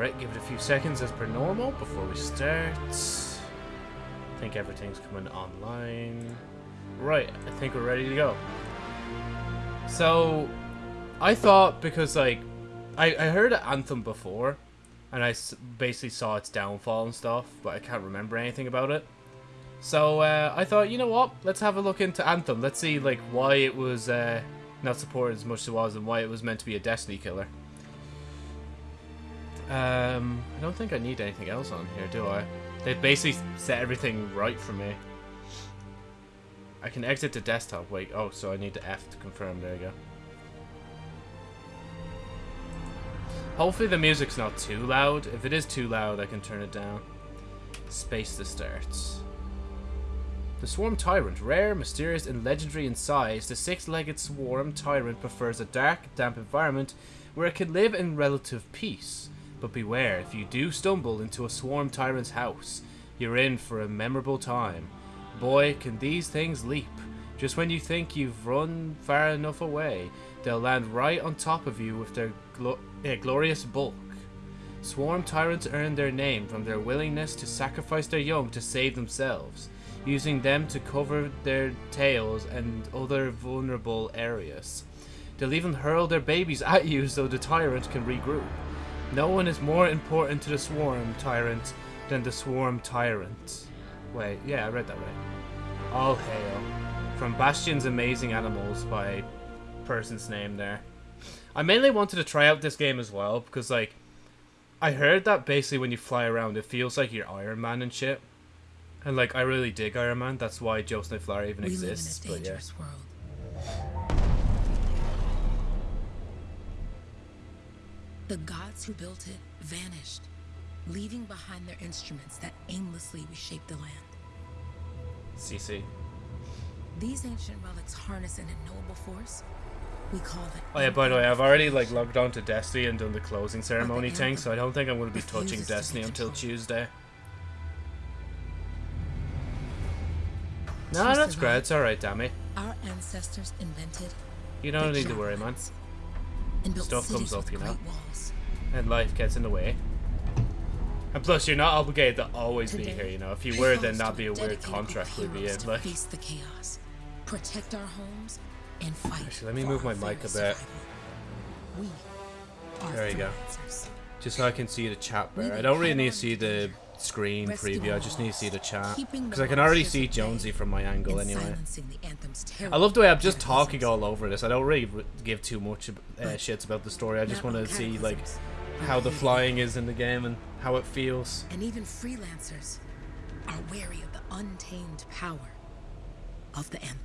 Right, give it a few seconds as per normal before we start. I think everything's coming online. Right, I think we're ready to go. So, I thought because like, I, I heard Anthem before, and I basically saw its downfall and stuff, but I can't remember anything about it. So uh, I thought, you know what? Let's have a look into Anthem. Let's see like why it was uh, not supported as much as it was, and why it was meant to be a Destiny killer. Um, I don't think I need anything else on here, do I? They've basically set everything right for me. I can exit the desktop. Wait, oh, so I need the F to confirm. There you go. Hopefully the music's not too loud. If it is too loud, I can turn it down. Space to start. The Swarm Tyrant. Rare, mysterious, and legendary in size, the six-legged Swarm Tyrant prefers a dark, damp environment where it can live in relative peace. But beware, if you do stumble into a Swarm Tyrant's house, you're in for a memorable time. Boy, can these things leap. Just when you think you've run far enough away, they'll land right on top of you with their glo glorious bulk. Swarm tyrants earn their name from their willingness to sacrifice their young to save themselves, using them to cover their tails and other vulnerable areas. They'll even hurl their babies at you so the tyrant can regroup. No one is more important to the swarm tyrant than the swarm tyrant. Wait, yeah, I read that right. All hail. From Bastion's Amazing Animals by person's name there. I mainly wanted to try out this game as well because like I heard that basically when you fly around it feels like you're Iron Man and shit. And like I really dig Iron Man, that's why Joe Snowflower even we exists. Live in a dangerous but yeah. world. The gods who built it vanished, leaving behind their instruments that aimlessly reshaped the land. CC. These ancient relics harness an unknowable force we call it. Oh yeah, by the way, I've already like logged on to Destiny and done the closing ceremony thing, so I don't think I'm going to be touching Destiny until Tuesday. No, that's great. It's alright, Dammy. Our ancestors invented. You don't need to worry, man. Stuff comes up, you know. And life gets in the way. And plus, you're not obligated to always Today, be here, you know. If you were, then that'd be a weird contract we'd be in. Like, face the chaos, protect our homes, and fight. Actually, let me move my mic a bit. We There you go. just so I can see the chat better. I don't really need to see the screen preview. I just need to see the chat because I can already see Jonesy from my angle anyway. silencing the anthem's I love the way I'm just talking all over this. I don't really give too much uh, shits about the story. I just want to see like how the flying is in the game and how it feels. And even freelancers are wary of the untamed power of the anthem.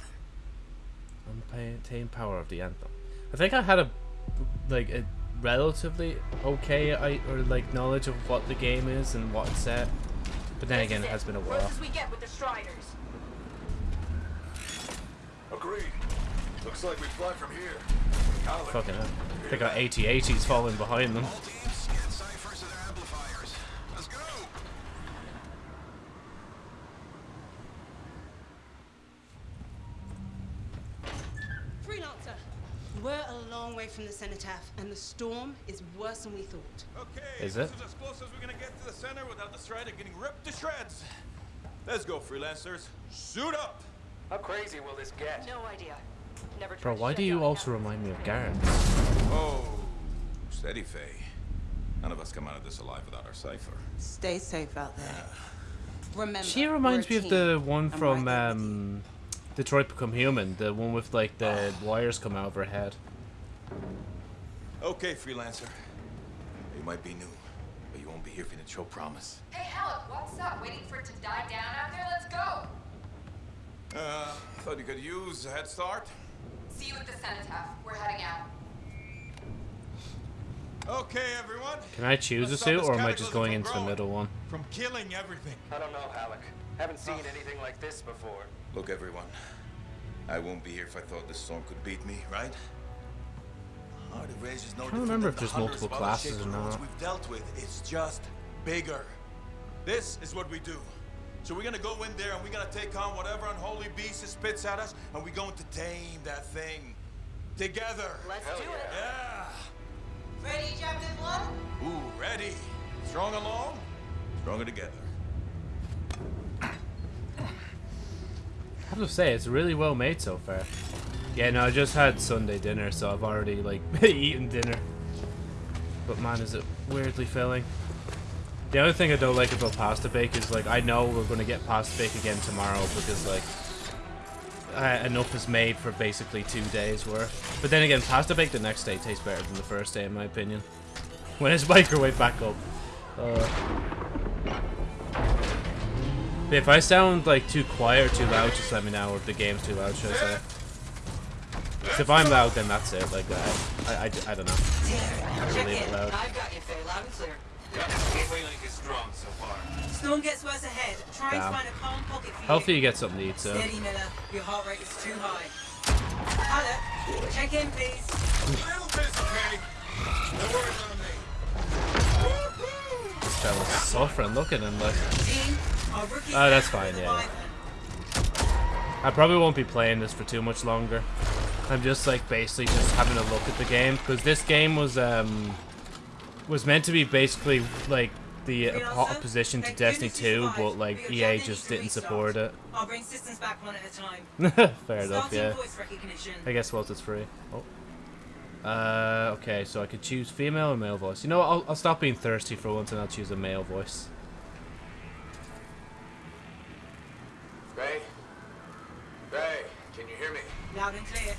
Untamed power of the anthem. I think I had a like a relatively okay I, or like knowledge of what the game is and what it's set. But then again, it has been a while. As we get with the Striders. Agreed. Looks like we fly from here. Alec, Fucking hell. They got AT-ATs falling behind them. Long way from the cenotaph, and the storm is worse than we thought. Okay, Is this it? is as close as we're gonna get to the center without the Strider getting ripped to shreds. Let's go, freelancers. Suit up! How crazy will this get? No idea. Never Bro, tried to why do you also remind me of Garrett? Oh, steady, Faye. None of us come out of this alive without our cipher. Stay safe out there. Remember, She reminds me we're of the one from right there with you. um, Detroit Become Human, the one with like the wires come out of her head. Okay, freelancer. You might be new, but you won't be here for the show promise. Hey, Alec, what's up? Waiting for it to die down out there? Let's go! Uh, thought you could use a head start. See you at the cenotaph. We're heading out. Okay, everyone. Can I choose a Let's stop suit, or am I just going from into the middle one? From killing everything. I don't know, Haluk. Haven't seen anything like this before. Look, everyone. I won't be here if I thought this storm could beat me, right? I can't remember if different there's than the hundreds multiple classes or not. We've dealt with. It's just bigger. This is what we do. So we're gonna go in there and we're gonna take on whatever unholy beast it spits at us, and we're going to tame that thing together. Let's Hell do it. Yeah. Ready, Captain One? Ooh, ready. Strong alone, stronger together. I have to say, it's really well made so far. Yeah, no, I just had Sunday dinner, so I've already, like, eaten dinner. But man, is it weirdly filling. The other thing I don't like about pasta bake is, like, I know we're going to get pasta bake again tomorrow because, like, enough is made for basically two days worth. But then again, pasta bake the next day tastes better than the first day, in my opinion. When it's microwave back up. Uh, if I sound like too quiet or too loud, just let me know. Or if the game's too loud, should I say? 'Cause if I'm loud, then that's it. Like, I, I, I, I don't know. Check leave it loud. I've got you, Faye, loud and clear. Gateway link is strong so far. Storm gets worse ahead. Try Damn. and find a calm pocket for Hopefully you. you get something to eat, so. Steady, Miller. Your heart rate is too high. Pilot, check in, please. Little busy, Kay. No worries on me. This fella's suffering. Look at him, like. Team, our rookie Oh, that's fine, yeah, I probably won't be playing this for too much longer. I'm just like basically just having a look at the game because this game was um was meant to be basically like the oppo- opposition to Destiny 2, but like EA just didn't support it. I'll bring systems back one at a time. Fair enough, yeah. voice recognition. I guess once it's free. Oh. Uh, okay, so I could choose female or male voice. You know what? I'll, I'll stop being thirsty for once and I'll choose a male voice. Ray? Ray, can you hear me? Loud and clear.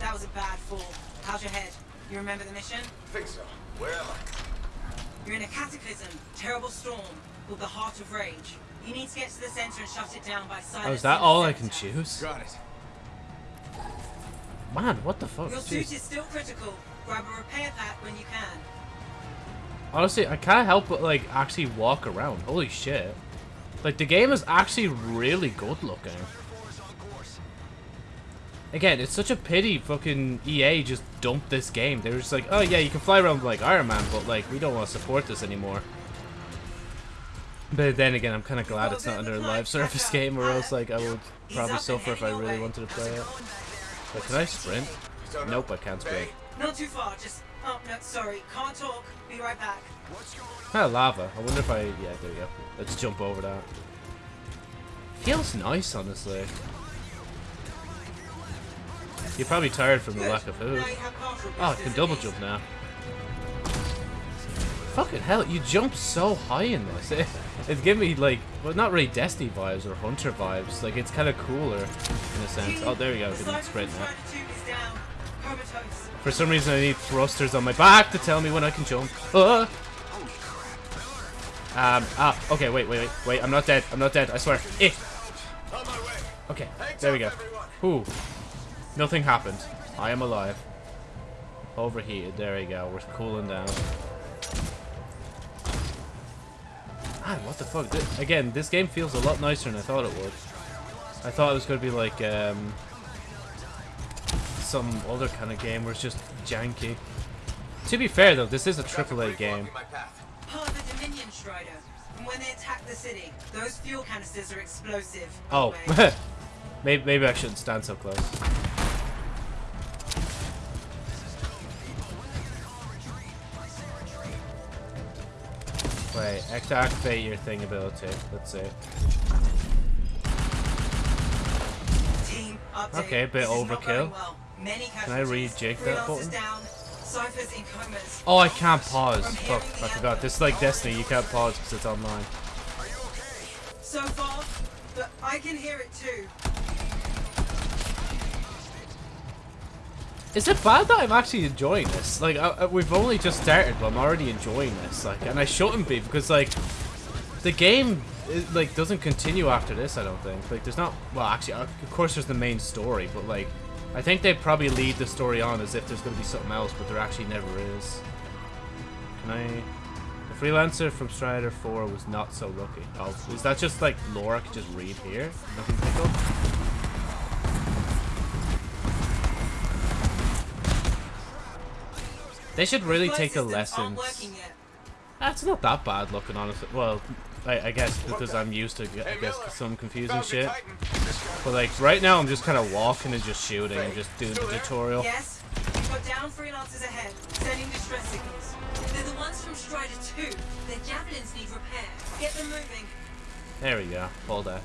That was a bad fall. How's your head? You remember the mission? I think so. Where am I? You're in a cataclysm, terrible storm, called the Heart of Rage. You need to get to the center and shut it down by silencing Oh, is that the all I can choose? Got it. Man, what the fuck? Your suit Jeez. is still critical. Grab a repair pack when you can. Honestly, I can't help but like actually walk around. Holy shit. Like the game is actually really good looking. Again, it's such a pity fucking EA just dumped this game. They were just like, oh yeah, you can fly around like Iron Man, but like we don't want to support this anymore. But then again, I'm kind of glad it's not under a live service game, or else like I would probably suffer if I really wanted to play it. going back there? But can I sprint? Nope, I can't sprint. Not too far, just... Oh, no, sorry. Can't talk. Be right back. Ah, lava. I wonder if I... Yeah, there you go. Let's jump over that. Feels nice, honestly. You're probably tired from the lack of food. Oh, I can double jump now. Fucking hell, you jump so high in this. It, it's giving me, like, well, not really Destiny vibes or Hunter vibes. Like, it's kind of cooler, in a sense. Oh, there we go. I sprint now. Strider 2 is down. Comatose. For some reason, I need thrusters on my back to tell me when I can jump. Ah! Um, ah, okay, wait, wait, wait, wait, I'm not dead, I'm not dead, I swear. Eh. Okay, there we go. Ooh. Nothing happened. I am alive. Overheated, there we go, we're cooling down. Ah, what the fuck? Thi- again, this game feels a lot nicer than I thought it would. I thought it was going to be like, um... Some other kind of game where it's just janky. To be fair though, this is a AAA game. Part of the Dominion Strider. And when they attack the city, those fuel canisters are explosive. Oh, maybe, maybe I shouldn't stand so close. Wait, activate your thing ability. Let's see. Team. Okay, a bit overkill. well. Can I rejig that button? down. Cyphers in comas. Oh, I can't pause. Fuck, I forgot. This is like Destiny. You can't pause because it's online. So far, but I can hear it too. Is it bad that I'm actually enjoying this? Like, I, I- we've only just started, but I'm already enjoying this. Like, and I shouldn't be because like, the game is, like doesn't continue after this. I don't think. Like, there's not. Well, actually, uh, of course, there's the main story, but like, I think they probably lead the story on as if there's going to be something else, but there actually never is. Can I? The freelancer from Strider 4 was not so lucky. Oh, is that just like lore could just read here? Nothing pick up? They should really Flight take a lesson. aren't working yet. That's not that bad looking, honestly. Well, I, I guess because I'm used to, I guess, some confusing shit. Titan. But like right now, I'm just kind of walking and just shooting and just doing the tutorial. Yes, you've got down freelancers ahead, sending distress signals. They're the ones from Strider 2. Their javelins need repair. Get them moving. There we go. Hold that.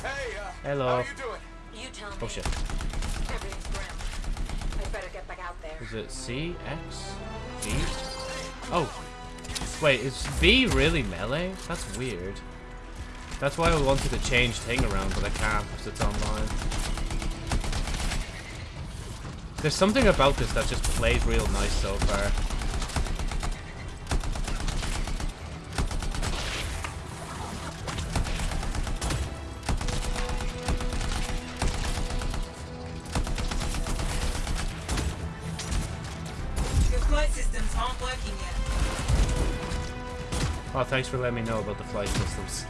Hey, uh, Hello. how you doing? You tell me. Oh shit. Everything's grim. I Is it C, X, V? Oh. Wait, is B really melee? That's weird. That's why I wanted to change thing around, but I can't because it's online. There's something about this that just played real nice so far. Systems aren't working yet. Oh, thanks for letting me know about the flight systems.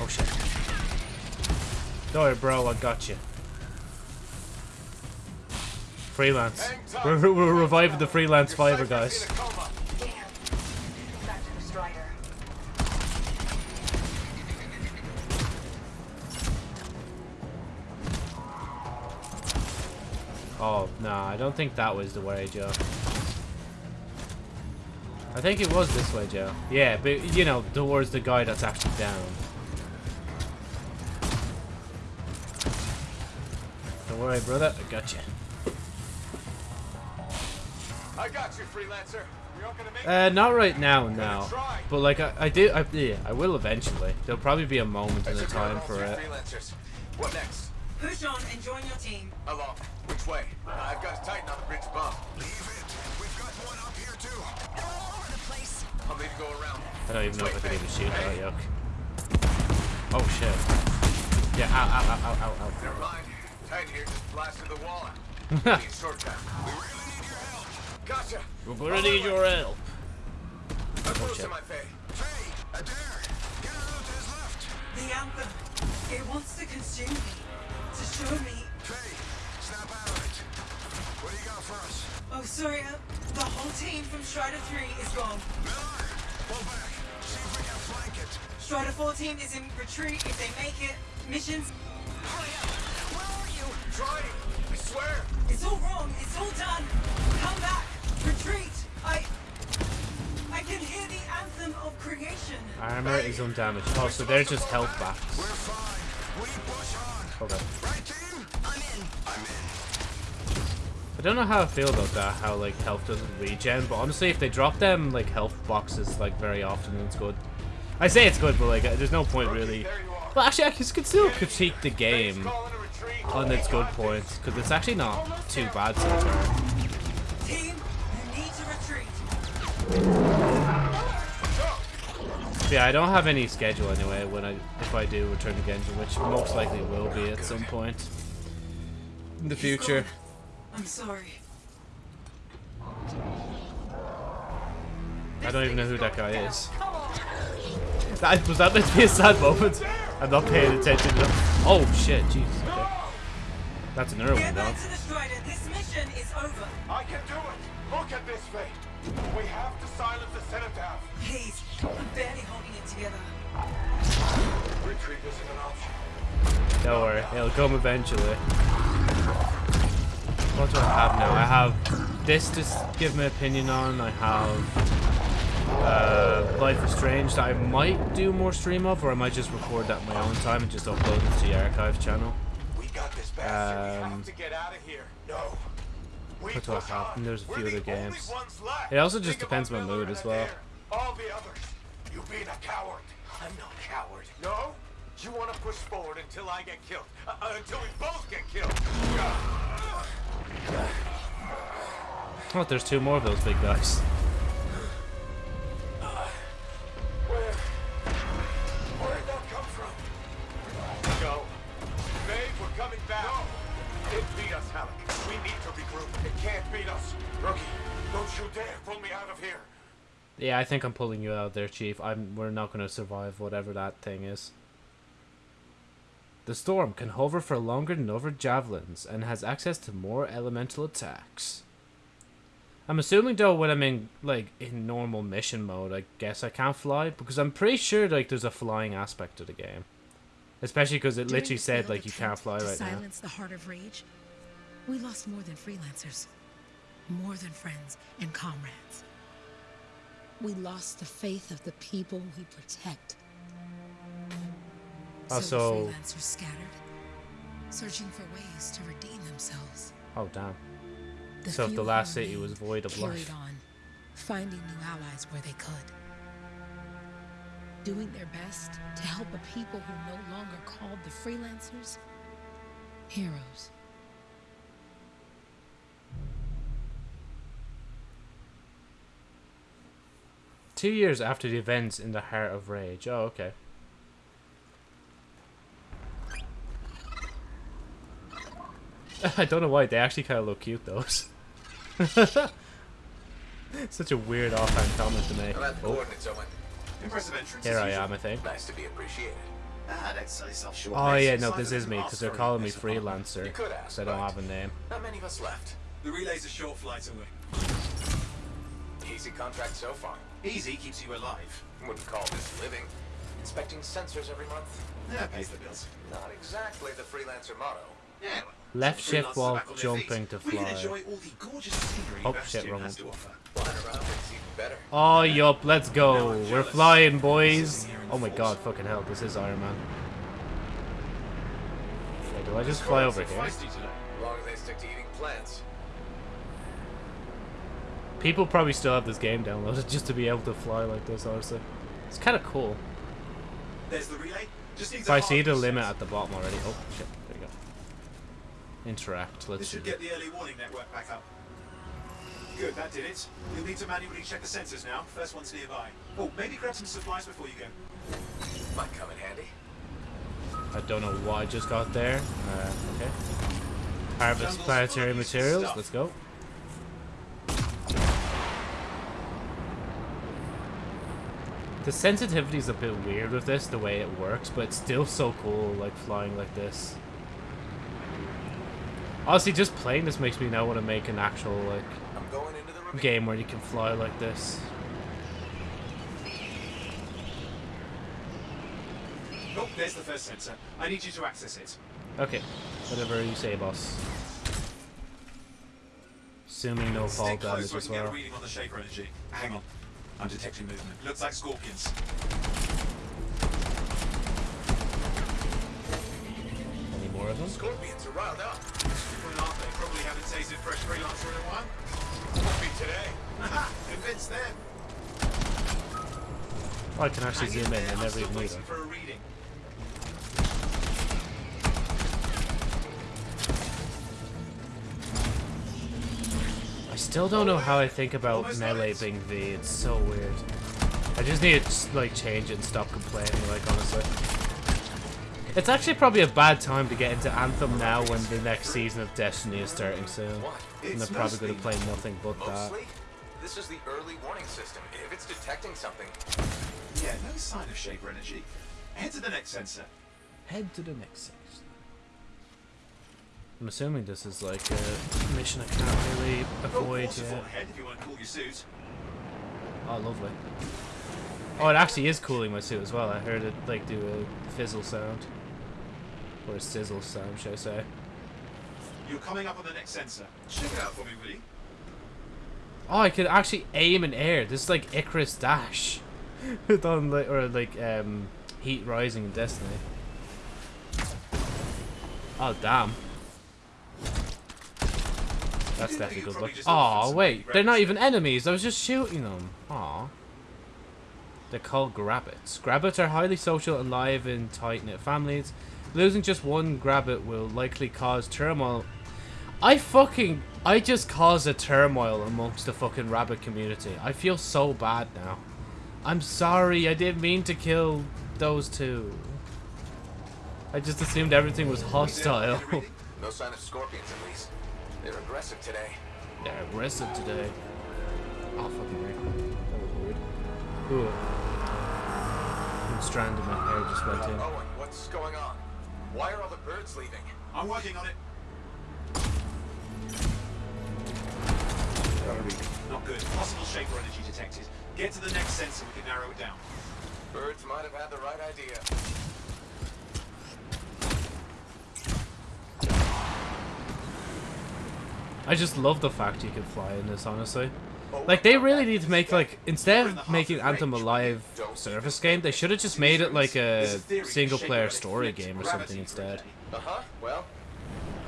Oh shit. Don't worry, bro, I got you. Freelance. We're, we're reviving the freelance Your fiver, guys. Don't think that was the way, Joe. I think it was this way, Joe. Yeah, but, you know, towards the guy that's actually down. Don't worry, brother. I got you. I got you, freelancer. Not Uh, not right now, no. try. But, like, I, I do, I, yeah, I will eventually. There'll probably be a moment in the took care of time for it. freelancers. What next? Push on and join your team. Along. Which way? I've got to tighten on the bridge bump. Leave it. We've got one up here too. They're All over the place. I'll need to go around. I don't even know if I Wait, can even shoot hey. that, yuck. Oh, shit. Yeah, ow, ow, ow, ow, ow, ow. Never mind. Titan here just blasted the wall out. Need. We really need your help. Gotcha. We're gonna need your help. I'm close oh, shit. to my fate. Faye, Adair, get her out to his left. The anthem. It wants to consume me. To show me. Faye, for us? Oh, sorry. Uh, the whole team from Strider 3 is gone. Miller, pull back. See if we can flank it. Strider 4 team is in retreat if they make it. Missions. Hurry up. Where are you? Trying. I swear. It's all wrong. It's all done. Come back. Retreat. I. I can hear the anthem of creation. Armor is undamaged. Oh, so they're just health backs. We're fine. We push on. Okay. Right, I don't know how I feel about that, how like health doesn't regen, but honestly if they drop them like health boxes like very often it's good. I say it's good, but like there's no point really. There you are. Well actually I can can still critique the game calling on its good points, because it's actually not too bad so far. Team, you need to retreat. But yeah, I don't have any schedule anyway when I if I do return to Genji, which most likely will be at some point in the future. I'm sorry. I don't even know who that guy is. That, was that meant to be a sad moment? I'm not paying attention to Oh shit, jeez. Okay. That's another one Get though. back to the Strider. This mission is over. I can do it. Look at this, Faye. We have to silence the cenotaph. Please. I'm barely holding it together. Retreat isn't an option. Don't worry, it'll come eventually. What do I have now? I have this to give my opinion on. I have uh, Life is Strange that I might do more stream of, or I might just record that my own time and just upload it to the archive channel. We got this bastard. we Um, have to get out of here. No. We What do I have? And there's a few the other games. It also just Think depends about my mood as well. All the others. You being a coward. I'm no coward. No? You want to push forward until I get killed. Uh, uh, until we both get killed. Oh, there's two more of those big guys. Where? Where'd come from? We're coming back. No. It beat us, Haluk. We need to regroup. It can't beat us. Rookie, don't you dare pull me out of here. Yeah, I think I'm pulling you out there, Chief. I'm. We're not going to survive whatever that thing is. The storm can hover for longer than other javelins and has access to more elemental attacks. I'm assuming though when I'm in like in normal mission mode, I guess I can't fly because I'm pretty sure like there's a flying aspect to the game. Especially because it During literally said like you can't fly to right now. silence the heart of rage, we lost more than freelancers, more than friends and comrades. We lost the faith of the people we protect. So Also- the freelancers scattered, searching for ways to redeem themselves. Oh damn. The So if the last city was void of life. on, finding new allies where they could. Doing their best to help a people who no longer called the freelancers heroes. Two years after the events in the Heart of Rage. Oh, okay. I don't know why they actually kind of look cute those. Such a weird offhand comment to make. I'm the Oh, coordinates, Owen. Impressive entrance. here I usual. am, I think. Nice to be appreciated. Ah, don't sell yourself. Oh yeah, no, this is me because they're calling me it, that's the problem. freelancer. You could ask, 'cause I don't have a name. Not many of us left. The relay's a short flight away. Easy contract so far. Easy keeps you alive. Wouldn't call this living. Inspecting sensors every month? Yeah, pays the bills. Not exactly the freelancer motto. Yeah, well, Left shift while are back on their jumping to fly. enjoy all the gorgeous scenery Oh, shit, wrong one. to offer. Flying around it's even better. Oh yup, let's go. We're flying, boys. Sitting here in Oh my god, fucking hell, this is Iron Man. Wait, do I just fly over here? As long as they stick to eating plants. People probably still have this game downloaded just to be able to fly like this, honestly. It's kind of cool. There's the relay. Just needs So see the limit at the bottom already. Oh, shit. There you go. Interact. Let's This should get the early warning network back up. Good, that did it. You'll need to manually check the sensors now. First one's nearby. Oh, maybe grab some supplies before you go. Might come in handy. I don't know why I just got there. Uh, okay. Harvest Jungle's planetary materials. Let's go. The sensitivity is a bit weird with this, the way it works, but it's still so cool, like flying like this. Honestly, just playing this makes me now want to make an actual like I'm going into the game where you can fly like this. Oh, there's the first sensor. I need you to access it. Okay, whatever you say, boss. Assuming no fall damage so as can get a well. reading on the energy. Hang on. I'm detecting movement. Looks like scorpions. Any more of them? Scorpions are riled up. Probably haven't tasted fresh freelancer in a while. Won't be today. Convince them. I can actually zoom in. I never even knew waiting that. for a reading. I still don't know how I think about Almost melee being V. It's so weird. I just need to like change it and stop complaining. Like honestly, it's actually probably a bad time to get into Anthem now when the next season of Destiny is starting soon. And they're probably going to play nothing but that. This is the early warning system. If it's detecting something, Yeah, no sign of shaper energy. Head to the next sensor. Head to the next sensor. I'm assuming this is like a mission I can't really avoid waterfall yet. ahead if you want to cool your suit. Oh, lovely. Oh, it actually is cooling my suit as well. I heard it like do a fizzle sound. Or a sizzle sound, should I say. You're coming up on the next sensor. Check it out for me, will you? Oh, I could actually aim in air. This is like Icarus Dash. Done like, or like um, Heat Rising in Destiny. Oh, damn. That's definitely good luck. Oh, wait. They're not even enemies. I was just shooting them. Aw. They're called Grabbits. Grabbits are highly social and live in tight-knit families. Losing just one Grabbit will likely cause turmoil. I fucking... I just caused a turmoil amongst the fucking rabbit community. I feel so bad now. I'm sorry. I didn't mean to kill those two. I just assumed everything was hostile. Get a reading? no sign of scorpions at least. They're aggressive today. They're aggressive today. Oh, fucking weird. That was weird. Ooh. I'm stranded. My hair just went in. Owen, what's going on? Why are all the birds leaving? I'm working on it. Not good. Possible shaper energy detected. Get to the next sensor, we can narrow it down. Birds might have had the right idea. I just love the fact you can fly in this, honestly. Like, they really need to make, like, instead of making Anthem a live service game, they should have just made it like a single-player story game or something instead. Uh-huh. Well,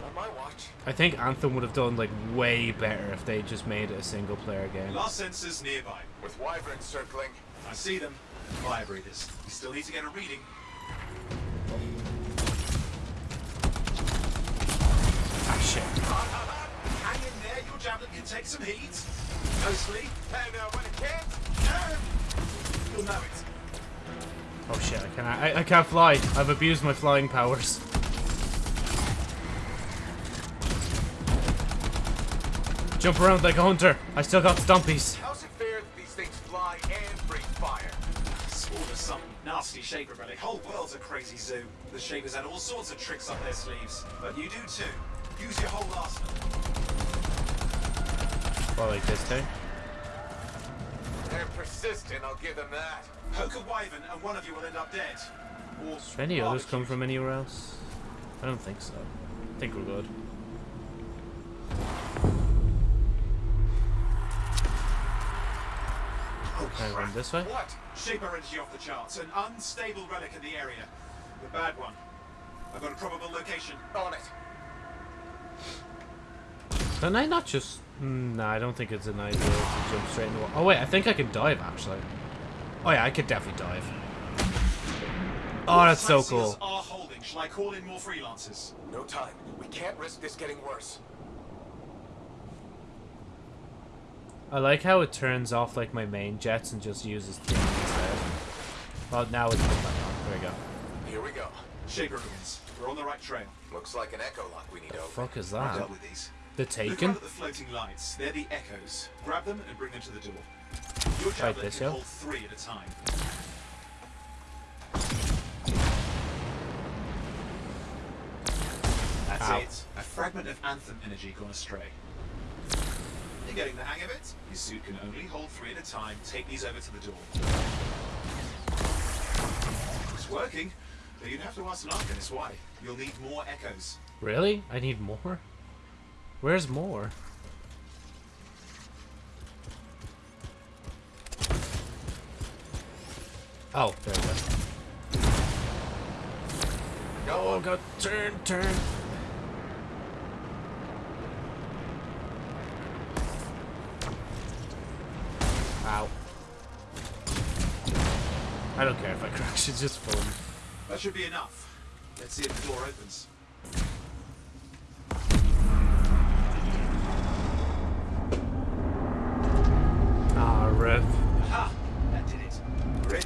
on my watch. I think Anthem would have done, like, way better if they just made it a single-player game. Last sensors nearby. With wyverns circling. I see them. Fire breathers. We still need to get a reading. Ah, shit. Javelin can take some heat. Mostly. Uh, when it can't, You'll know it. Oh shit, I can't, I, I can't fly. I've abused my flying powers. Jump around like a hunter. I still got stompies. how's it fair that these things fly and breathe fire? Spawn of some nasty shaper relic. Whole world's a crazy zoo. The shapers had all sorts of tricks up their sleeves. But you do too. Use your whole arsenal. Well, like this thing. Eh? They're persistent, I'll give them that. Poke a wyvern and one of you will end up dead. Or any others come from anywhere else? I don't think so. I think we're good. Oh, Can I run this way? What? Shaper energy off the charts. An unstable relic in the area. The bad one. I've got a probable location. On it. Can I not just... Mm, nah, I don't think it's an idea to jump straight in the water. Oh wait, I think I can dive actually. Oh yeah, I could definitely dive. Oh, that's so cool. are holding. Shall I call in more freelancers? No time. We can't risk this getting worse. I like how it turns off like my main jets and just uses things instead. Well, now it's put back on. There we go. Here we go. Shaper ruins. We're on the right trail. Looks like an echo lock we need to open. Fuck is I've that? dealt with these. The Look Taken? out at the floating lights. They're the echoes. Grab them and bring them to the door. Your javelin this, can yeah? hold three at a time. That's Ow. it. A fragment of anthem energy gone astray. You're getting the hang of it. Your suit can only hold three at a time. Take these over to the door. It's working, but you'd have to ask an Arcanist why. You'll need more echoes. Really? I need more? Where's more? Oh, there we go. Oh god, turn, turn. Ow. I don't care if I crash, it's just fun. That should be enough. Let's see if the door opens. Rev. Ha! That did it. Great.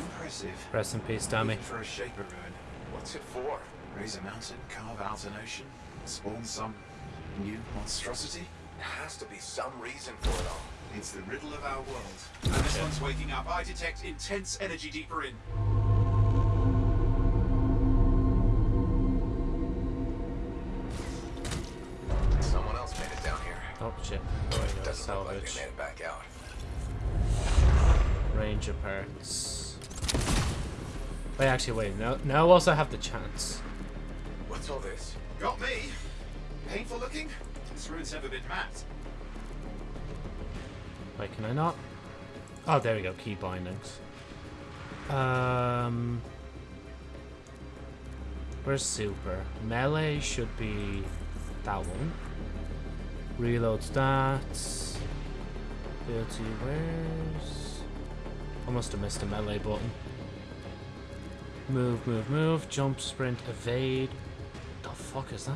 Impressive. Rest in peace. Even for a shaper ruin. What's it for? Raise a mountain, carve out an ocean, spawn some new monstrosity. There has to be some reason for it all. It's the riddle of our world. And this one's waking up. I detect intense energy deeper in. Down here. Shit. There we go. Doesn't look like Salvage. they made it back out. Ranger parts. Wait, actually, wait. Now, now I also have the chance. What's all this? Got me. Painful looking. This ruin's never been mapped. Wait, can I not? Oh, there we go. Key bindings. Um, where's super? Melee should be that one. Reload stats. Ability, where's? I must have missed a melee button. Move, move, move. Jump, sprint, evade. The fuck is that?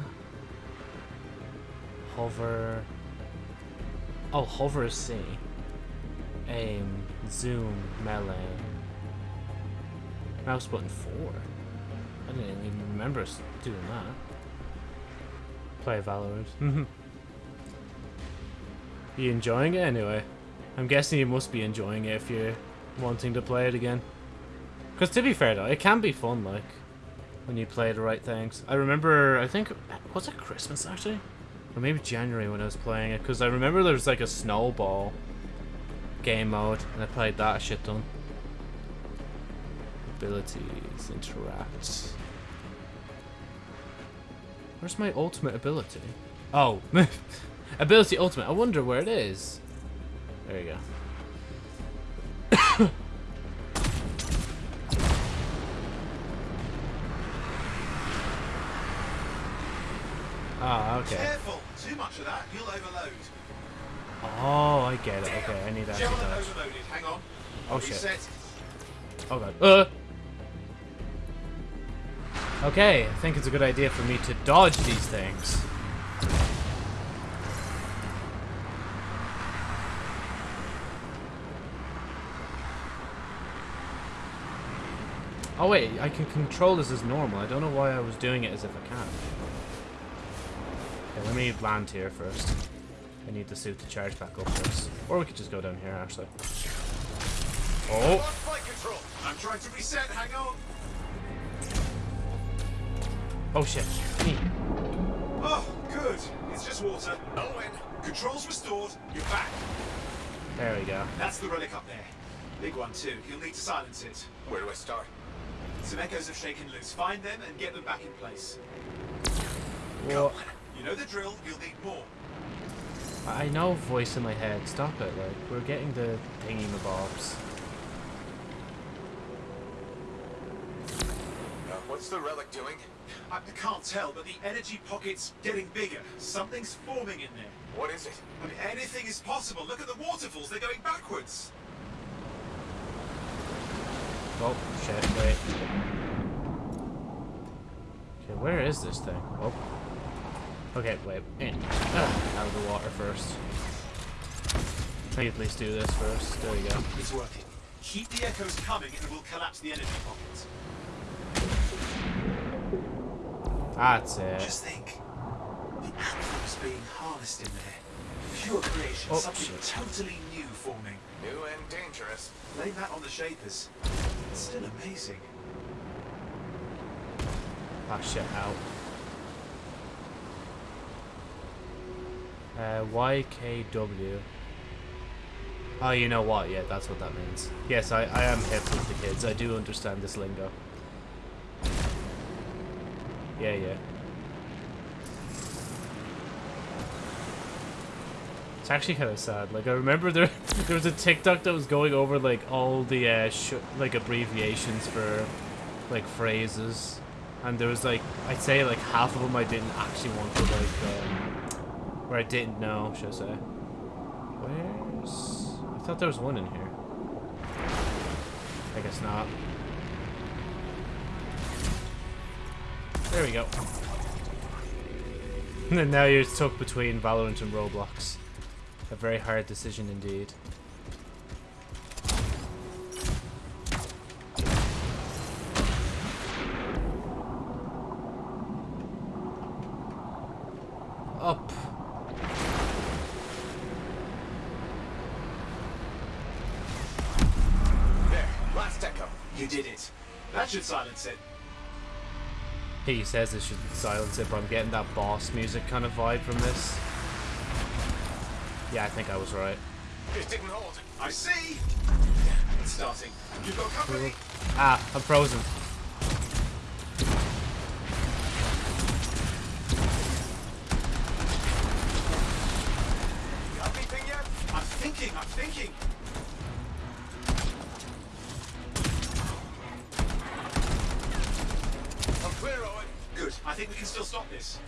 Hover. Oh, hover is C. Aim, zoom, melee. Mouse button 4. I didn't even remember doing that. Play Valorant. you enjoying it anyway? I'm guessing you must be enjoying it if you're wanting to play it again. Because to be fair though, it can be fun, like, when you play the right things. I remember, I think, was it Christmas actually? Or maybe January when I was playing it, because I remember there was like a snowball game mode, and I played that shit ton. Abilities, interact. Where's my ultimate ability? Oh, ability ultimate. I wonder where it is. There you go. Ah, okay. Careful! Too much of that, you'll overload. Oh, I get it. Okay, I need to actually Gentlemen dodge. overloaded. Hang on. Oh shit. Oh god. Uh. Okay, I think it's a good idea for me to dodge these things. Oh wait, I can control this as normal. I don't know why I was doing it as if I can. Okay, let me land here first. I need the suit to charge back up first. Or we could just go down here, actually. Oh! Flight control. I'm trying to reset. Hang on. Oh shit. Me. Oh, good. It's just water. Owen. Controls restored. You're back. There we go. That's the relic up there. Big one too. You'll need to silence it. Where do I start? Some echoes have shaken loose. Find them and get them back in place. Well, You know the drill. You'll need more. I know voice in my head. Stop it. Like, we're getting the thingy mabobs. Uh, what's the relic doing? I can't tell, but the energy pocket's getting bigger. Something's forming in there. What is it? I mean, anything is possible. Look at the waterfalls. They're going backwards. Oh, shit. Wait. Okay, where is this thing? Oh. Okay, wait. In. Ah, out of the water first. Let me at least do this first. There we go. It's working. Keep the echoes coming and we'll collapse the energy pocket. That's it. Just think. The anthem's being harnessed in there. Pure creation. Oh, something shit. totally new forming. New and dangerous. Blame that on the Shapers. It's still amazing. Ah, shit, out. Uh, YKW. Oh, you know what? Yeah, that's what that means. Yes, I, I am hip with the kids. I do understand this lingo. Yeah, yeah. It's actually kind of sad. Like I remember there, there was a TikTok that was going over like all the uh, like abbreviations for like phrases, and there was like I'd say like half of them I didn't actually want to like, um, or I didn't know, should I say? Where's? I thought there was one in here. I guess not. There we go. And now you're stuck between Valorant and Roblox. A very hard decision indeed. Up. There. Last echo. You did it. That should silence it. He says it should silence it, but I'm getting that boss music kind of vibe from this. Yeah, I think I was right. It didn't hold. I see. It's starting. You've got company. Ah, I'm frozen. Got anything yet? I'm thinking. I'm thinking. I'm clear, Owen. Good. I think we can still stop this.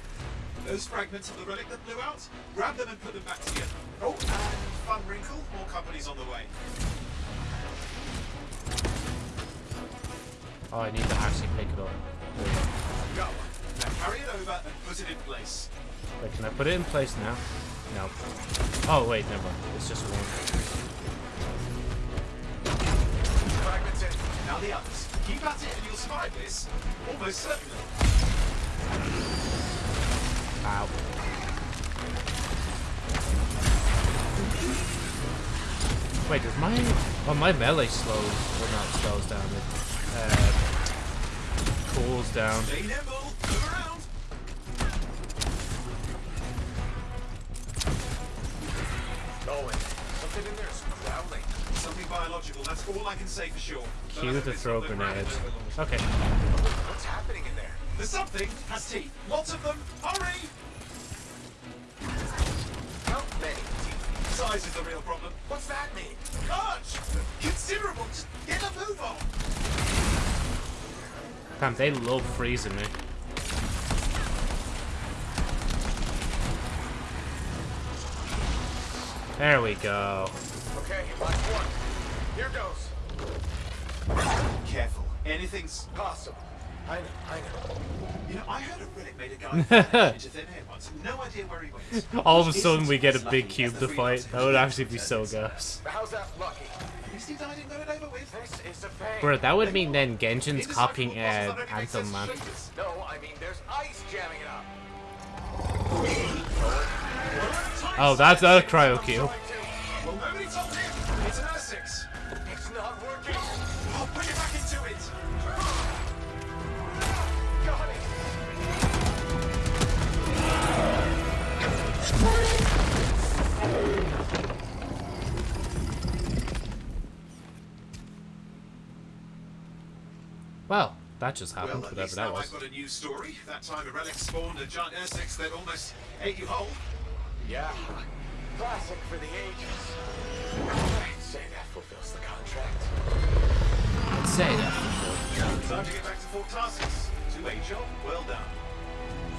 Those fragments of the relic that blew out, grab them and put them back together. Oh, and fun wrinkle, more companies on the way. Oh, I need to actually pick it up. Go. Now carry it over and put it in place. Wait, can I put it in place now? No. Oh, wait, never mind. It's just one. Fragments in. Now the others. Keep at it and you'll survive this. Almost certainly. Ow. Wait, does my... Oh, my melee slows... Well, not slows down. It uh, cools down. Stay nimble. Move around. Something in there is growling. Something biological. That's all I can say for sure. Cue the throw not grenade. Okay. What's happening in there? The something has teeth. Lots of them. Hurry! How many teeth? Size is the real problem. What's that mean? Large! Considerable! Just get a move on! Damn, they love freezing me. There we go. Okay, last one. Here goes. Careful. Anything's Possible. I know, I know. You know, I heard a relic made a guy into thin air once. No idea where he went. All of a sudden we get a big cube to fight. That would actually be so out. gas. How's that lucky? At least he died and got it over with. This is a pain. Bro, that would mean then Genjin's Indecipherable copying puzzles uh, that don't make Anthem, sense man. No, I mean there's ice jamming it up. Oh, that's a cryo cube. Well, that just happened, at whatever that now was. I've got a new story. That time a relic spawned a giant Essex that almost ate you whole. Yeah. Classic for the ages. I'd say that fulfills the contract. Say that. Time to get back to Fort Tarsis. To a job well done.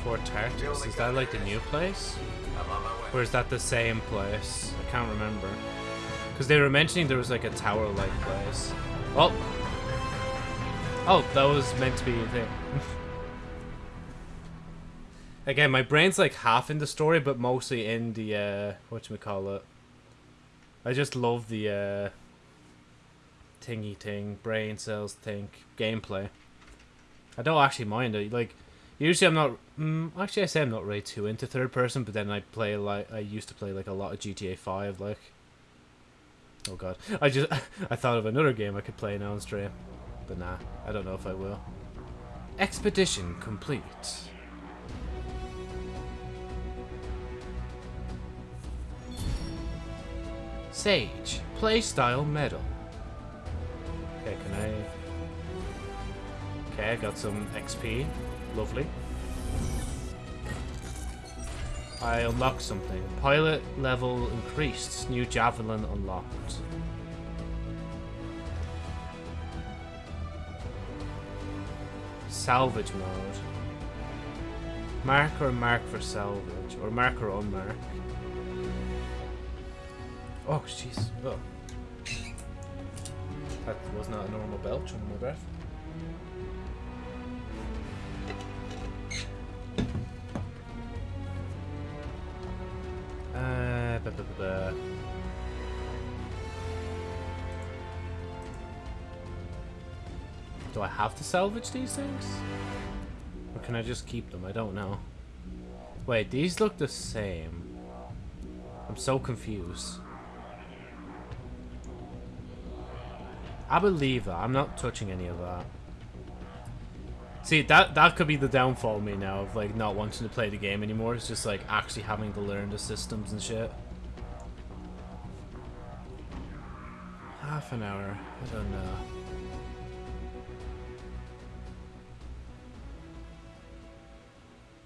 Fort Tartus, is that like the new place? I'm on my way. Or is that the same place? I can't remember. Because they were mentioning there was like a tower-like place. Oh! Oh, that was meant to be a thing. Again, my brain's like half in the story, but mostly in the, uh, whatchamacallit. I just love the, uh, thingy thing, brain cells think, gameplay. I don't actually mind it. Like, usually I'm not. Mm, actually, I say I'm not really too into third person, but then I play like I used to play like a lot of GTA Five. Like, oh god, I just I thought of another game I could play now on stream, but nah, I don't know if I will. Expedition complete. Sage playstyle medal. Okay, can I? Okay, I got some XP. Lovely. I unlocked something. Pilot level increased. New javelin unlocked. Salvage mode. Mark or mark for salvage. Or mark or unmark. Oh, jeez. Oh. That was not a normal belch under my breath. Have to salvage these things? Or can I just keep them? I don't know. Wait, these look the same. I'm so confused. I believe that. I'm not touching any of that. See, that that could be the downfall of me now of like not wanting to play the game anymore. It's just like actually having to learn the systems and shit. Half an hour. I don't know.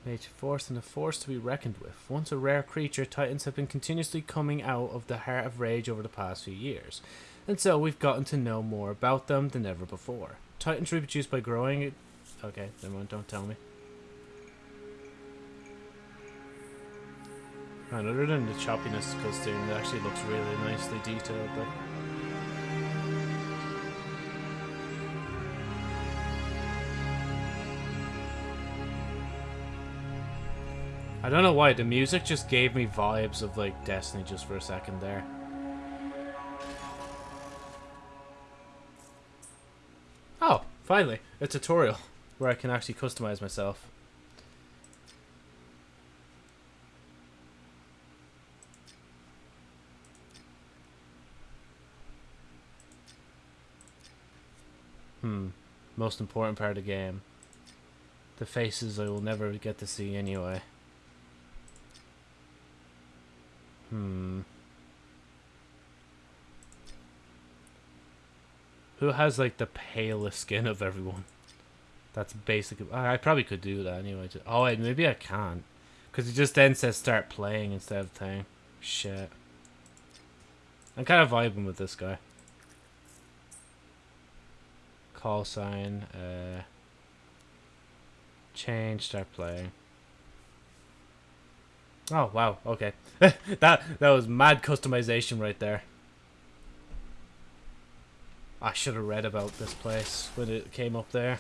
Mage force and a force to be reckoned with. Once a rare creature, Titans have been continuously coming out of the heart of rage over the past few years. And so we've gotten to know more about them than ever before. Titans reproduce by growing it Okay, never mind, don't tell me. And other than the choppiness costume, it actually looks really nicely detailed though. I don't know why, the music just gave me vibes of like Destiny just for a second there. Oh, finally, a tutorial where I can actually customize myself. Hmm. Most important part of the game. The faces I will never get to see anyway. Hmm. Who has like the palest skin of everyone? That's basically. I probably could do that anyway. Oh wait, maybe I can't, because it just then says start playing instead of thing. Shit. I'm kind of vibing with this guy. Call sign. Uh. Change. Start playing. Oh wow. Okay. that that was mad customization right there. I should have read about this place when it came up there.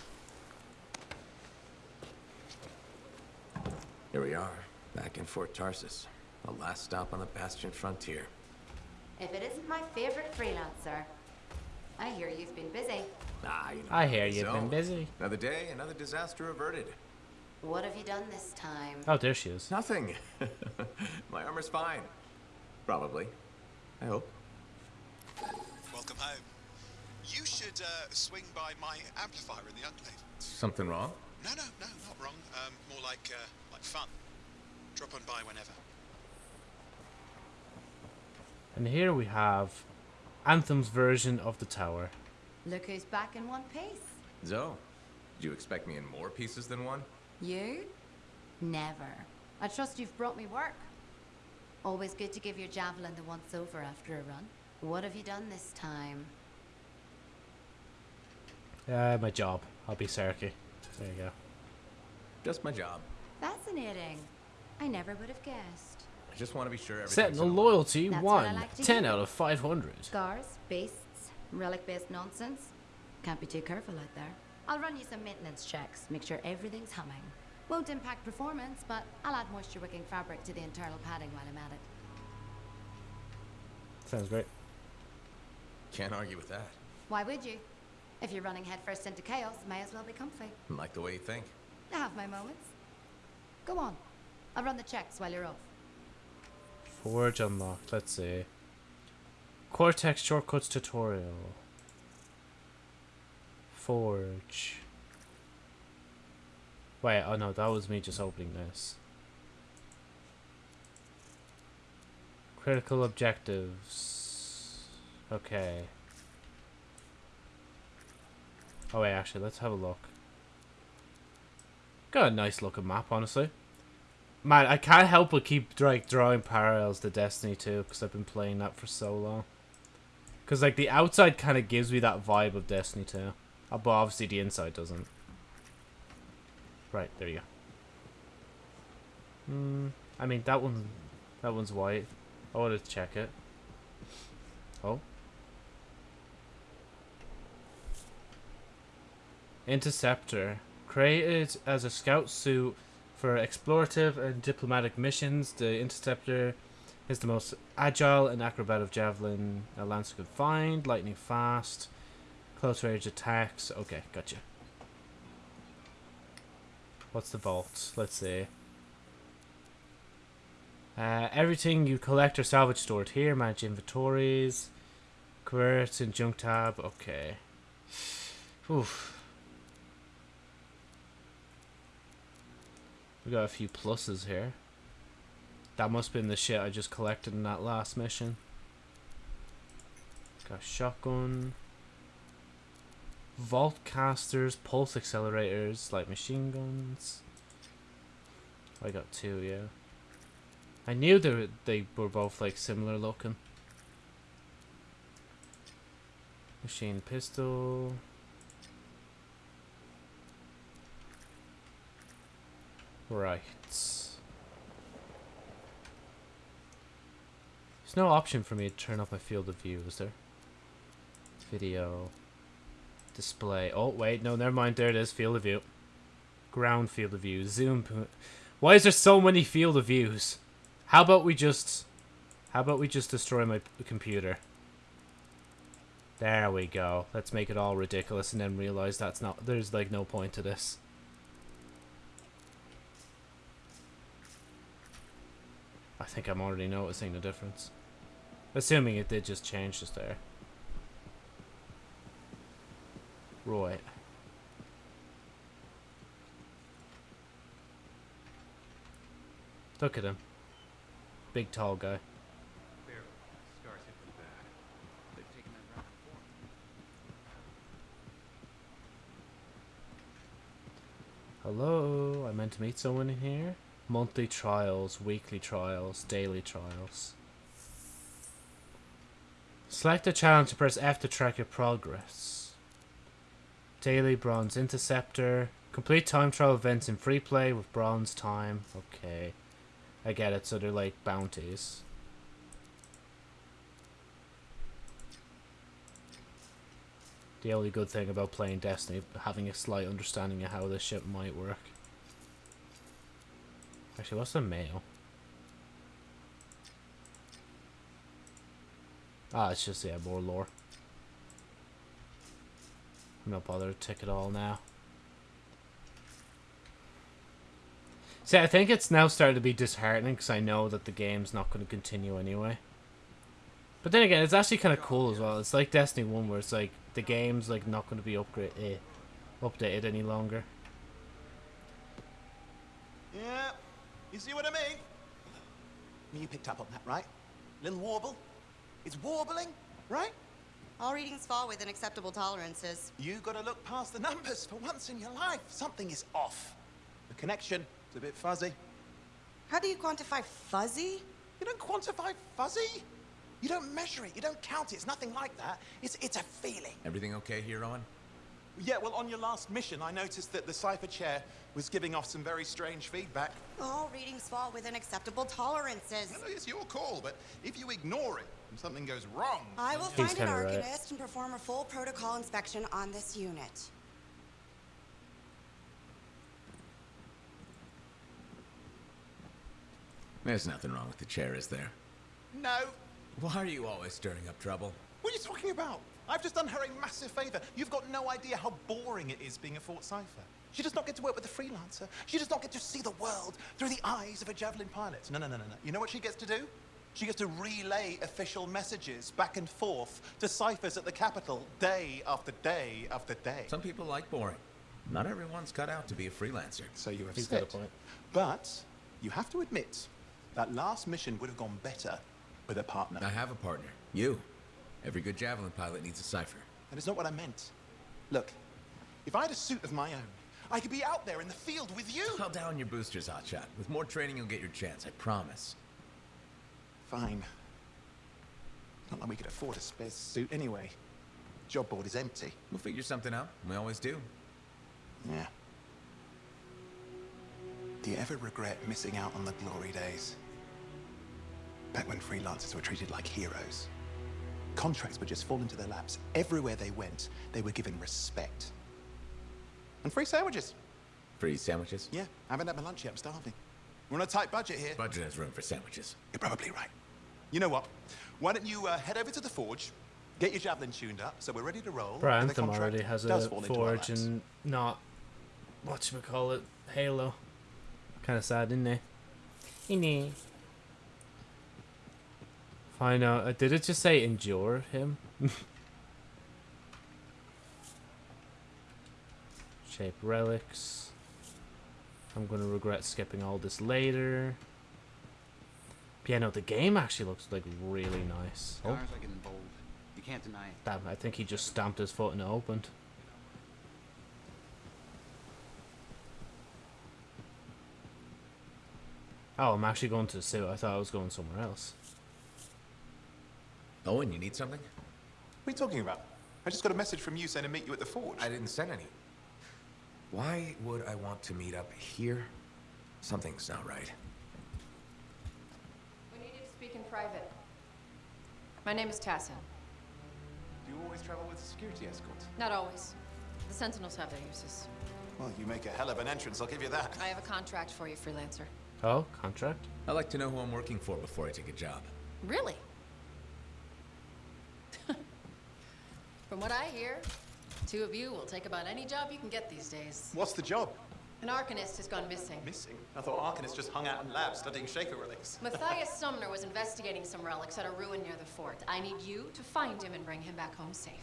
Here we are, back in Fort Tarsis. The last stop on the Bastion frontier. If it isn't my favorite freelancer. I hear you've been busy. Ah, you know. I hear you've so, been busy. Another day, another disaster averted. What have you done this time? Oh, there she is. Nothing. My armor's fine. Probably. I hope. Welcome home. You should uh, swing by my amplifier in the Enclave. Something wrong? No, no, no, not wrong. Um, more like uh, like fun. Drop on by whenever. And here we have Anthem's version of the tower. Look who's back in one piece. Zoe, did you expect me in more pieces than one? You? Never. I trust you've brought me work. Always good to give your javelin the once over after a run. What have you done this time? Uh, my job. I'll be Serki. There you go. Just my job. Fascinating. I never would have guessed. I just want to be sure everything's Sentinel in loyalty That's 1. like 10 hear. out of 500. Scars, beasts, relic-based nonsense. Can't be too careful out there. I'll run you some maintenance checks, make sure everything's humming. Won't impact performance, but I'll add moisture-wicking fabric to the internal padding while I'm at it. Sounds great. Can't argue with that. Why would you? If you're running headfirst into chaos, may as well be comfy. Like the way you think. I have my moments. Go on. I'll run the checks while you're off. Forge unlocked. Let's see. Cortex shortcuts tutorial. Forge. Wait, oh no, that was me just opening this. Critical objectives. Okay. Oh wait, actually, let's have a look. Got a nice looking map, honestly. Man, I can't help but keep like drawing parallels to Destiny 2 because I've been playing that for so long. Because like the outside kind of gives me that vibe of Destiny 2, uh, but obviously the inside doesn't. Right there you go. Hmm. I mean that one, that one's white. I want to check it. Oh. Interceptor. Created as a scout suit for explorative and diplomatic missions, the Interceptor is the most agile and acrobatic javelin a Lancer could find, lightning fast, close range attacks. Okay, gotcha. What's the vault? Let's see. Uh, everything you collect or salvage stored here. Manage inventories. Convert and junk tab. Okay. Oof. We got a few pluses here. That must have been the shit I just collected in that last mission. Got shotgun. Vault casters, pulse accelerators, like machine guns. I got two, yeah. I knew they were, they were both like similar looking. Machine pistol. Right. There's no option for me to turn off my field of view, is there? Video. Display. Oh, wait, no, never mind. There it is. Field of view. Ground field of view. Zoom. Why is there so many field of views? How about we just... How about we just destroy my computer? There we go. Let's make it all ridiculous and then realize that's not... There's, like, no point to this. I think I'm already noticing the difference. Assuming it did just change just there. Right. Look at him. Big tall guy. Hello, I meant to meet someone in here. Monthly trials, weekly trials, daily trials. Select a challenge to press F to track your progress. Daily Bronze Interceptor. Complete time trial events in free play with bronze time. Okay. I get it, so they're like bounties. The only good thing about playing Destiny, having a slight understanding of how this ship might work. Actually, what's the mail? Ah, it's just, yeah, more lore. Not bothered to tick it all now. See, I think it's now starting to be disheartening because I know that the game's not going to continue anyway. But then again, it's actually kind of cool as well. It's like Destiny 1 where it's like the game's like not going to be upgrade eh, updated any longer. Yeah, you see what I mean? You picked up on that, right? Little warble? It's warbling, right? All readings fall within acceptable tolerances. You gotta look past the numbers for once in your life. Something is off. The connection is a bit fuzzy. How do you quantify fuzzy? You don't quantify fuzzy. You don't measure it. You don't count it. It's nothing like that. It's, it's a feeling. Everything okay here, Owen? Yeah, well, on your last mission, I noticed that the Cypher Chair was giving off some very strange feedback. All readings fall within acceptable tolerances. No, it's your call, but if you ignore it and something goes wrong... I will He's find an kinda right. And perform a full protocol inspection on this unit. There's nothing wrong with the chair, is there? No. Why are you always stirring up trouble? What are you talking about? I've just done her a massive favor. You've got no idea how boring it is being a Fort Cypher. She does not get to work with a freelancer. She does not get to see the world through the eyes of a Javelin pilot. No, no, no, no, no. You know what she gets to do? She gets to relay official messages back and forth to ciphers at the capital day after day after day. Some people like boring. Not everyone's cut out to be a freelancer. So you have He's got a said. point. But you have to admit that last mission would have gone better with a partner. I have a partner. You. Every good Javelin pilot needs a cipher. That is not what I meant. Look, if I had a suit of my own, I could be out there in the field with you. Call down your boosters, Hotshot. With more training, you'll get your chance. I promise. Fine. Not like we could afford a spare suit anyway. Job board is empty. We'll figure something out. We always do. Yeah. Do you ever regret missing out on the glory days? Back when freelancers were treated like heroes. Contracts would just fall into their laps. Everywhere they went, they were given respect. And free sandwiches. Free sandwiches? Yeah, I haven't had my lunch yet. I'm starving. We're on a tight budget here. Budget has room for sandwiches. You're probably right. You know what? Why don't you uh, head over to the forge, get your javelin tuned up, so we're ready to roll. Bro, and the already has a forge and our what laps. and call it? Halo. Kind of sad, isn't it? Innit? Find out. Uh, did it just say endure him? Shape relics. I'm gonna regret skipping all this later. But yeah, no, the game actually looks like really nice. Oh, Scars are getting bold. You can't deny it. damn, I think he just stamped his foot and it opened. Oh, I'm actually going to the suit. I thought I was going somewhere else. Owen, you need something? What are you talking about? I just got a message from you saying to meet you at the forge. I didn't send any. Why would I want to meet up here? Something's not right. We need you to speak in private. My name is Tassyn. Do you always travel with a security escort? Not always. The Sentinels have their uses. Well, you make a hell of an entrance, I'll give you that. I have a contract for you, freelancer. Oh, contract? I like to know who I'm working for before I take a job. Really? From what I hear, two of you will take about any job you can get these days. What's the job? An Arcanist has gone missing. Missing? I thought Arcanists just hung out in labs studying Shaper relics. Matthias Sumner was investigating some relics at a ruin near the fort. I need you to find him and bring him back home safe.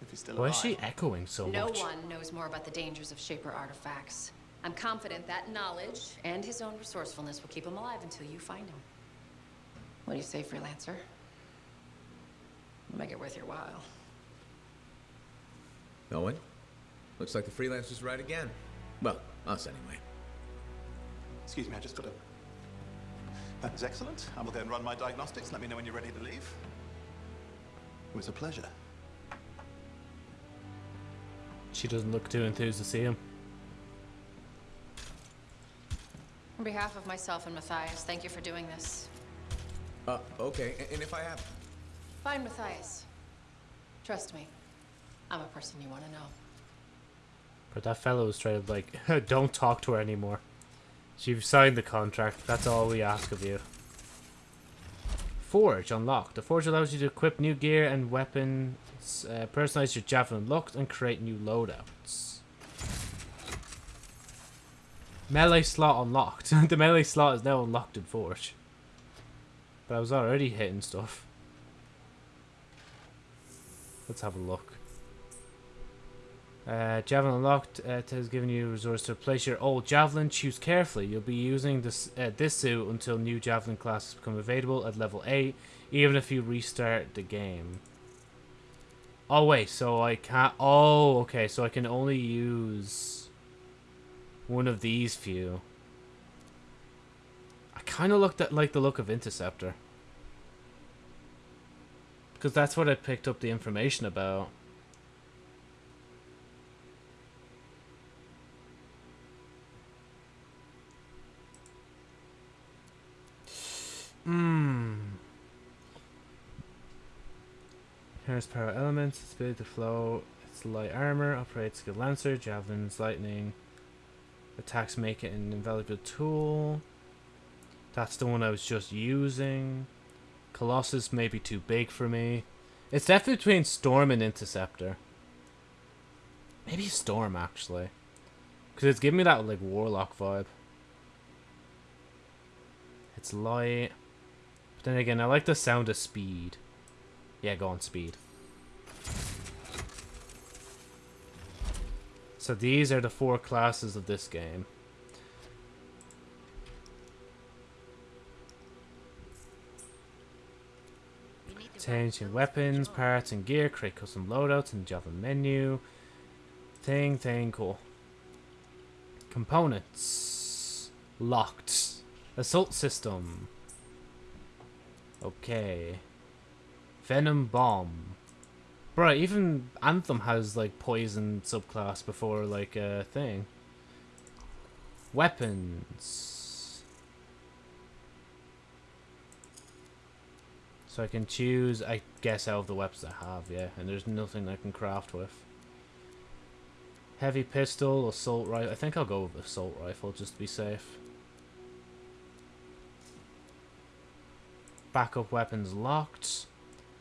If he's still Why is alive. she echoing so no much? No one knows more about the dangers of Shaper artifacts. I'm confident that knowledge and his own resourcefulness will keep him alive until you find him. What do you say, freelancer? Make it worth your while. Owen? Looks like the freelancer's right again. Well, Us, anyway. Excuse me, I just got a... That is excellent. I will go and run my diagnostics. Let me know when you're ready to leave. It was a pleasure. She doesn't look too enthused to see him. On behalf of myself and Matthias, thank you for doing this. Uh, okay. a- And if I have... Fine, Matthias. Trust me, I'm a person you want to know. But that fellow was straight up like, don't talk to her anymore. You've signed the contract. That's all we ask of you. Forge unlocked. The Forge allows you to equip new gear and weapons, uh, personalize your javelin looked, and create new loadouts. Melee slot unlocked. the melee slot is now unlocked in Forge. But I was already hitting stuff. Let's have a look. Uh, javelin unlocked uh, has given you resource to replace your old javelin. Choose carefully. You'll be using this uh, this suit until new javelin classes become available at level 8, even if you restart the game. Oh wait, so I can't... Oh, okay, so I can only use one of these few. I kind of looked at like the look of Interceptor. Because that's what I picked up the information about. Hmm. Here's power elements, ability to flow, its light armor, operates skill lancer, javelins, lightning, attacks make it an invaluable tool. That's the one I was just using. Colossus may be too big for me. It's definitely between Storm and Interceptor. Maybe Storm, actually. Because it's giving me that, like, Warlock vibe. It's light. Then again, I like the sound of speed. Yeah, go on speed. So these are the four classes of this game. Changing weapons, parts, and gear. Create custom loadouts in the Java menu. Thing, thing, cool. Components. Locked. Assault system. Okay. Venom bomb. Bro, even Anthem has like poison subclass before like a thing. Weapons. So I can choose, I guess, out of the weapons I have, yeah. And there's nothing I can craft with. Heavy pistol, assault rifle. I think I'll go with assault rifle just to be safe. Backup weapons locked.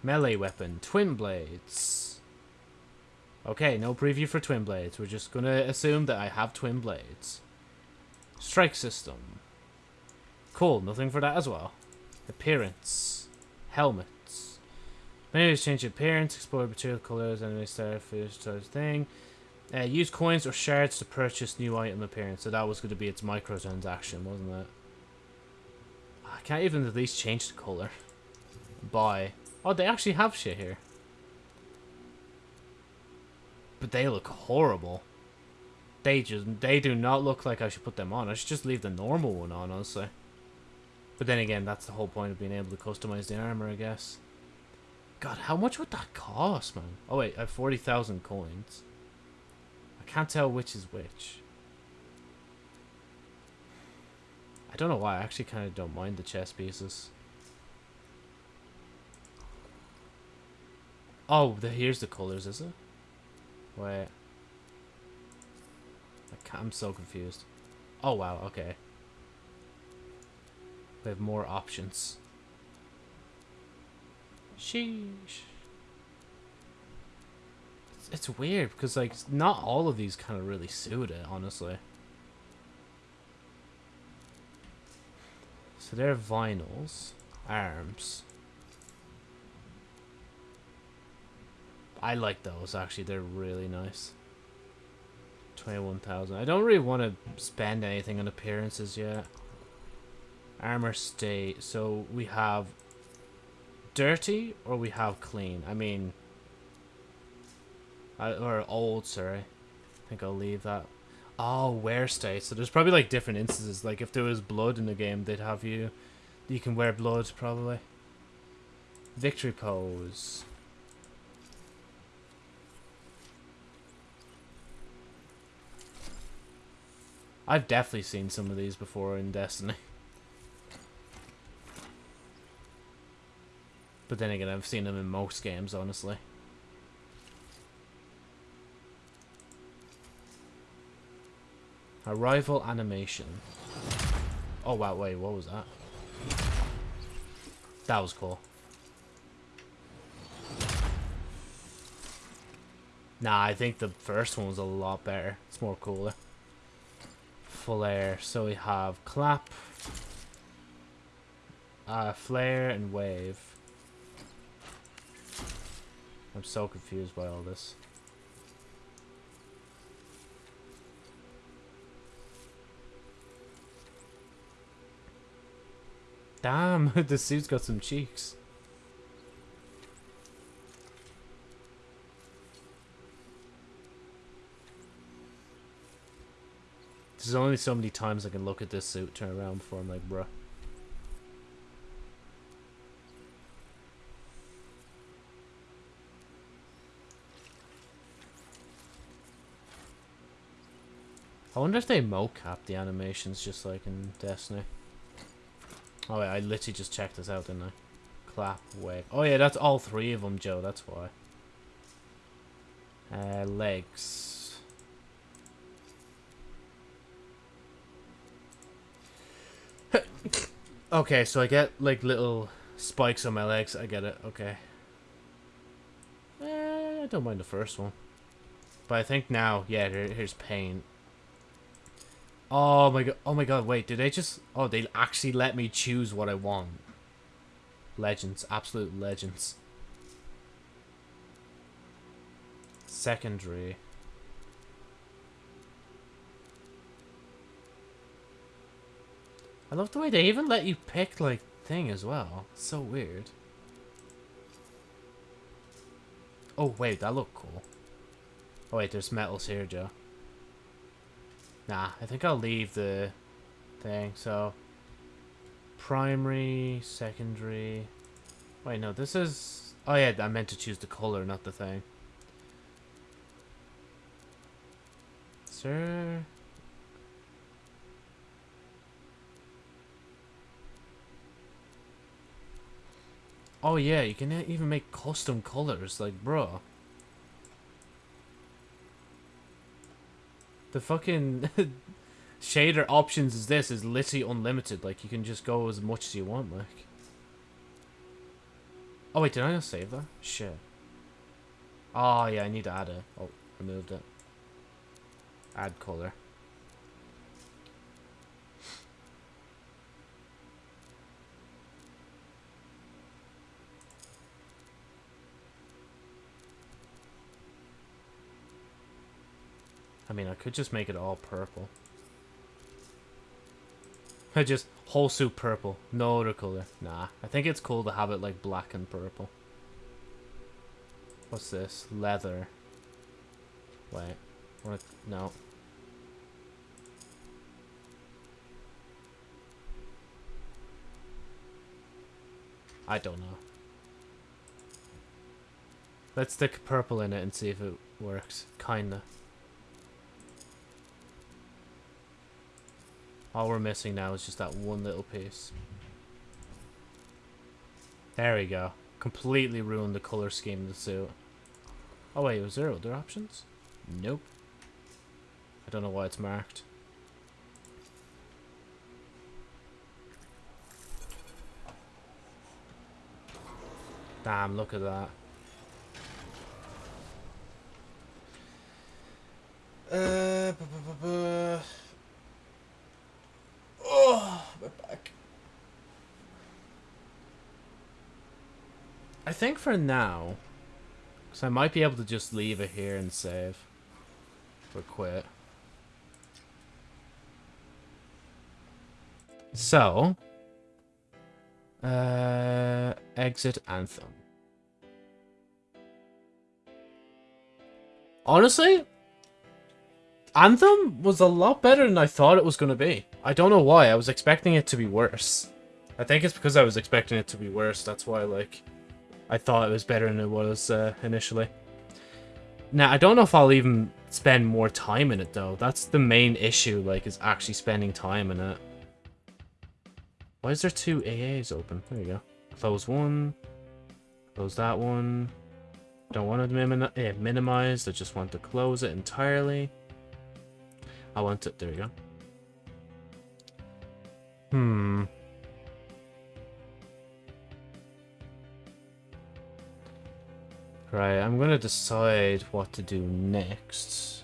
Melee weapon, twin blades. Okay, no preview for twin blades. We're just gonna assume that I have twin blades. Strike system. Cool, nothing for that as well. Appearance. Helmets. Menus change appearance, explore material colors, enemy starfish sort of thing. Uh, use coins or shards to purchase new item appearance. So that was going to be its microtransaction, wasn't it? I can't even at least change the color. Buy. Oh, they actually have shit here. But they look horrible. They just, they do not look like I should put them on. I should just leave the normal one on, honestly. But then again, that's the whole point of being able to customize the armor, I guess. God, how much would that cost, man? Oh wait, I have 40,000 coins. I can't tell which is which. I don't know why, I actually kind of don't mind the chess pieces. Oh, the, here's the colors, is it? Wait. I am so confused. Oh, wow, okay. We have more options. Sheesh. It's, it's weird because, like, not all of these kind of really suit it, honestly. So they're vinyls. Arms. I like those, actually. They're really nice. 21,000. I don't really want to spend anything on appearances yet. Armor state. So we have dirty or we have clean. I mean, or old, sorry. I think I'll leave that. Oh, wear state. So there's probably like different instances. Like if there was blood in the game, they'd have you. You can wear blood probably. Victory pose. I've definitely seen some of these before in Destiny. But then again, I've seen them in most games, honestly. Arrival animation. Oh wow, wait, what was that? That was cool. Nah, I think the first one was a lot better. It's more cooler. Flare. So we have clap, uh, flare, and wave. I'm so confused by all this. Damn, the suit's got some cheeks. There's only so many times I can look at this suit, turn around before I'm like, bruh. I wonder if they mocap the animations just like in Destiny. Oh wait, I literally just checked this out, didn't I? Clap, wave. Oh yeah, that's all three of them, Joe, that's why. Uh, legs. okay, so I get like little spikes on my legs. I get it, okay. Eh, I don't mind the first one. But I think now, yeah, here, here's paint. Oh my god! Oh my god! Wait, did they just? Oh, they actually let me choose what I want. Legends, absolute legends. Secondary. I love the way they even let you pick like thing as well. So weird. Oh wait, that looked cool. Oh wait, there's metals here, Joe. Nah, I think I'll leave the thing. So, primary, secondary. Wait, no, this is... Oh yeah, I meant to choose the color, not the thing. Sir... Oh yeah, you can even make custom colors, like, bro. The fucking shader options is this is literally unlimited. Like, you can just go as much as you want, like. Oh, wait, did I not save that? Shit. Oh, yeah, I need to add it. Oh, removed it. Add color. I mean, I could just make it all purple. I just whole suit purple, no other color. Nah, I think it's cool to have it like black and purple. What's this? Leather. Wait, what? No. I don't know. Let's stick purple in it and see if it works. Kinda. All we're missing now is just that one little piece. There we go. Completely ruined the color scheme of the suit. Oh wait, was there other options? Nope. I don't know why it's marked. Damn, look at that. Uh, bu -bu -bu Oh, my back. I think for now, because I might be able to just leave it here and save. Or quit. So, uh, exit Anthem. Honestly, Anthem was a lot better than I thought it was going to be. I don't know why. I was expecting it to be worse. I think it's because I was expecting it to be worse. That's why, like, I thought it was better than it was uh, initially. Now, I don't know if I'll even spend more time in it, though. That's the main issue, like, is actually spending time in it. Why is there two AAs open? There you go. Close one. Close that one. Don't want to eh, minimize. I just want to close it entirely. I want it. There we go. Hmm. Right, I'm gonna decide what to do next.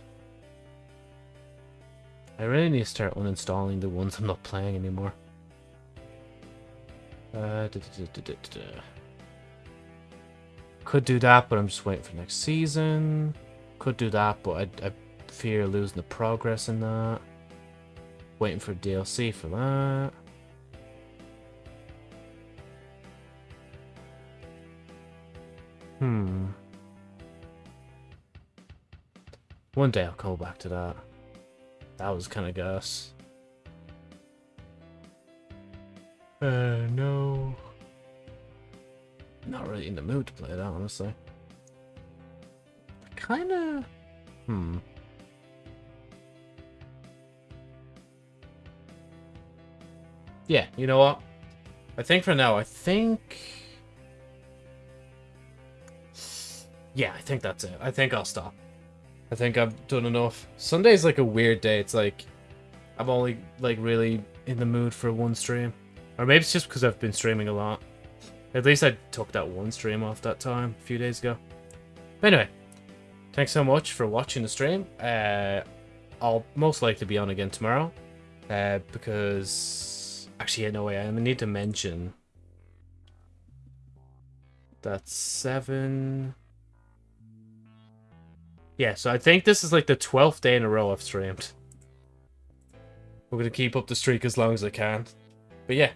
I really need to start uninstalling the ones I'm not playing anymore. Uh, da, da, da, Could do that, but I'm just waiting for next season. Could do that, but I, I fear losing the progress in that. Waiting for DLC for that. Hmm. One day I'll go back to that. That was kind of gas. Uh, no. Not really in the mood to play that, honestly. Kinda... Hmm. Yeah, you know what? I think for now, I think... Yeah, I think that's it. I think I'll stop. I think I've done enough. Sunday's like a weird day. It's like... I'm only, like, really in the mood for one stream. Or maybe it's just because I've been streaming a lot. At least I took that one stream off that time a few days ago. But anyway, thanks so much for watching the stream. Uh, I'll most likely be on again tomorrow. Uh, because... Actually, no way. I need to mention... That's seven... Yeah, so I think this is like the 12th day in a row I've streamed. We're going to keep up the streak as long as I can. But yeah,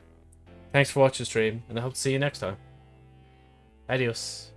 thanks for watching the stream, and I hope to see you next time. Adios.